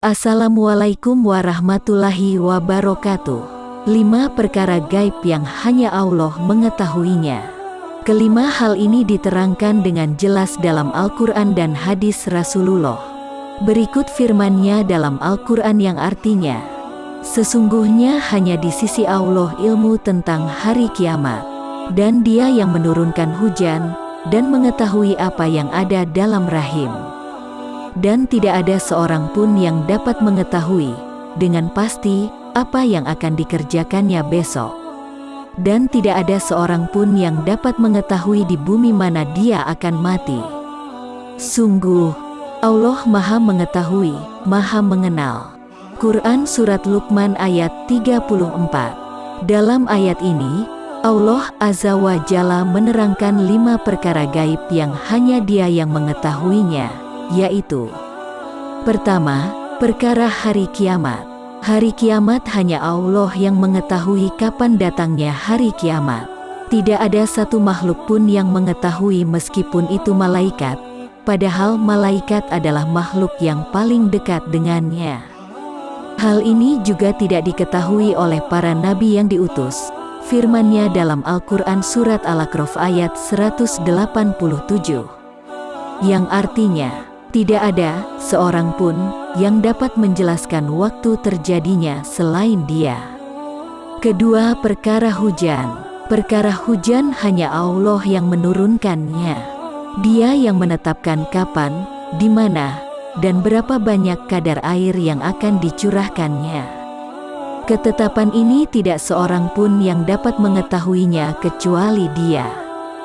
Assalamualaikum warahmatullahi wabarakatuh. Lima perkara gaib yang hanya Allah mengetahuinya. Kelima hal ini diterangkan dengan jelas dalam Al-Quran dan hadis Rasulullah. Berikut firmannya dalam Al-Quran yang artinya, Sesungguhnya hanya di sisi Allah ilmu tentang hari kiamat, dan dia yang menurunkan hujan, dan mengetahui apa yang ada dalam rahim dan tidak ada seorang pun yang dapat mengetahui dengan pasti apa yang akan dikerjakannya besok. Dan tidak ada seorang pun yang dapat mengetahui di bumi mana dia akan mati. Sungguh, Allah Maha Mengetahui, Maha Mengenal. Quran Surat Luqman ayat 34 Dalam ayat ini, Allah Azza wa Jalla menerangkan lima perkara gaib yang hanya dia yang mengetahuinya yaitu Pertama, perkara hari kiamat. Hari kiamat hanya Allah yang mengetahui kapan datangnya hari kiamat. Tidak ada satu makhluk pun yang mengetahui meskipun itu malaikat, padahal malaikat adalah makhluk yang paling dekat dengannya. Hal ini juga tidak diketahui oleh para nabi yang diutus. Firmannya dalam Al-Quran Surat Al-Aqraf ayat 187. Yang artinya, tidak ada seorang pun yang dapat menjelaskan waktu terjadinya selain dia. Kedua, perkara hujan. Perkara hujan hanya Allah yang menurunkannya. Dia yang menetapkan kapan, di mana, dan berapa banyak kadar air yang akan dicurahkannya. Ketetapan ini tidak seorang pun yang dapat mengetahuinya kecuali dia.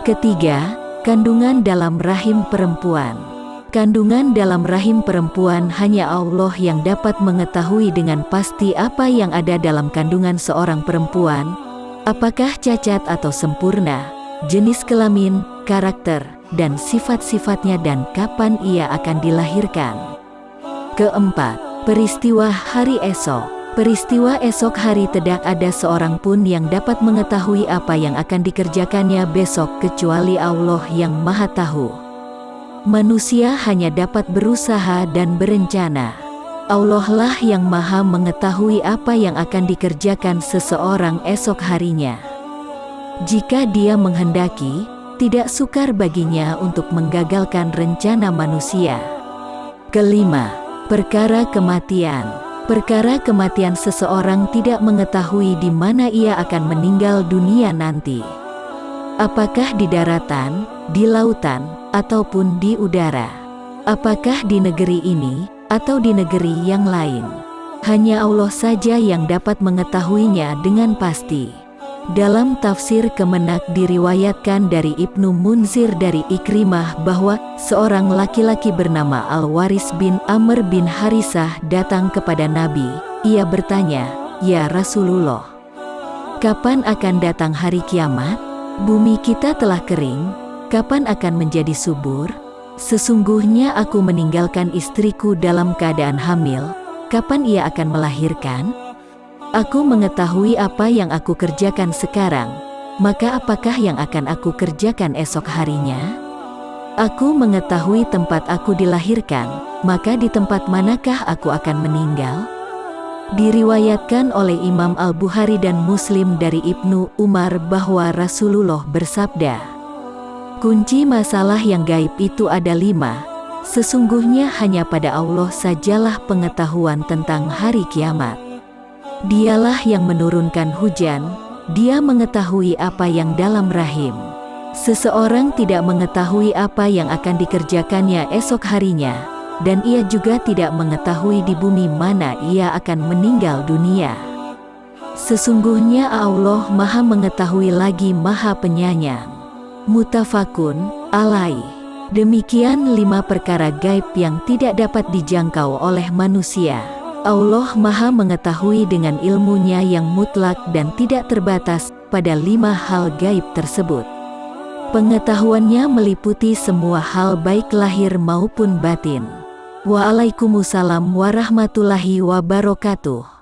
Ketiga, kandungan dalam rahim perempuan. Kandungan dalam rahim perempuan hanya Allah yang dapat mengetahui dengan pasti apa yang ada dalam kandungan seorang perempuan, apakah cacat atau sempurna, jenis kelamin, karakter, dan sifat-sifatnya dan kapan ia akan dilahirkan. Keempat, peristiwa hari esok. Peristiwa esok hari tidak ada seorang pun yang dapat mengetahui apa yang akan dikerjakannya besok kecuali Allah yang maha tahu. Manusia hanya dapat berusaha dan berencana. Allah lah yang maha mengetahui apa yang akan dikerjakan seseorang esok harinya. Jika dia menghendaki, tidak sukar baginya untuk menggagalkan rencana manusia. Kelima, perkara kematian. Perkara kematian seseorang tidak mengetahui di mana ia akan meninggal dunia nanti. Apakah di daratan, di lautan, ataupun di udara. Apakah di negeri ini, atau di negeri yang lain? Hanya Allah saja yang dapat mengetahuinya dengan pasti. Dalam tafsir Kemenak diriwayatkan dari Ibnu Munzir dari Ikrimah bahwa seorang laki-laki bernama Al-Waris bin Amr bin Harisah datang kepada Nabi. Ia bertanya, Ya Rasulullah, kapan akan datang hari kiamat? Bumi kita telah kering, Kapan akan menjadi subur? Sesungguhnya aku meninggalkan istriku dalam keadaan hamil. Kapan ia akan melahirkan? Aku mengetahui apa yang aku kerjakan sekarang. Maka apakah yang akan aku kerjakan esok harinya? Aku mengetahui tempat aku dilahirkan, maka di tempat manakah aku akan meninggal? Diriwayatkan oleh Imam Al-Bukhari dan Muslim dari Ibnu Umar bahwa Rasulullah bersabda, Kunci masalah yang gaib itu ada lima. Sesungguhnya hanya pada Allah sajalah pengetahuan tentang hari kiamat. Dialah yang menurunkan hujan, dia mengetahui apa yang dalam rahim. Seseorang tidak mengetahui apa yang akan dikerjakannya esok harinya, dan ia juga tidak mengetahui di bumi mana ia akan meninggal dunia. Sesungguhnya Allah maha mengetahui lagi maha penyayang. Mutafakun, alai. Demikian lima perkara gaib yang tidak dapat dijangkau oleh manusia. Allah maha mengetahui dengan ilmunya yang mutlak dan tidak terbatas pada lima hal gaib tersebut. Pengetahuannya meliputi semua hal baik lahir maupun batin. Waalaikumsalam warahmatullahi wabarakatuh.